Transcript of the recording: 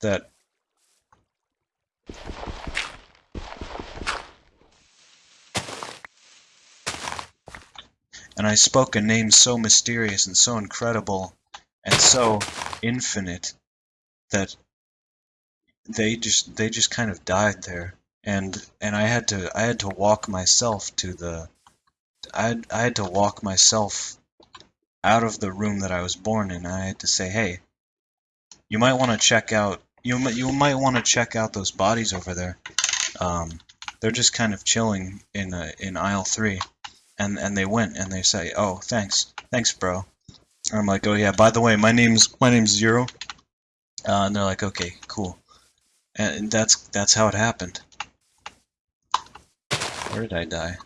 that and I spoke a name so mysterious and so incredible and so infinite that they just they just kind of died there and and I had to I had to walk myself to the I I had to walk myself out of the room that I was born in. I had to say, "Hey, you might want to check out you you might want to check out those bodies over there. Um, they're just kind of chilling in in aisle three, and and they went and they say, "Oh, thanks, thanks, bro." And I'm like, "Oh yeah, by the way, my name's my name's Zero," uh, and they're like, "Okay, cool," and that's that's how it happened. Where did I die?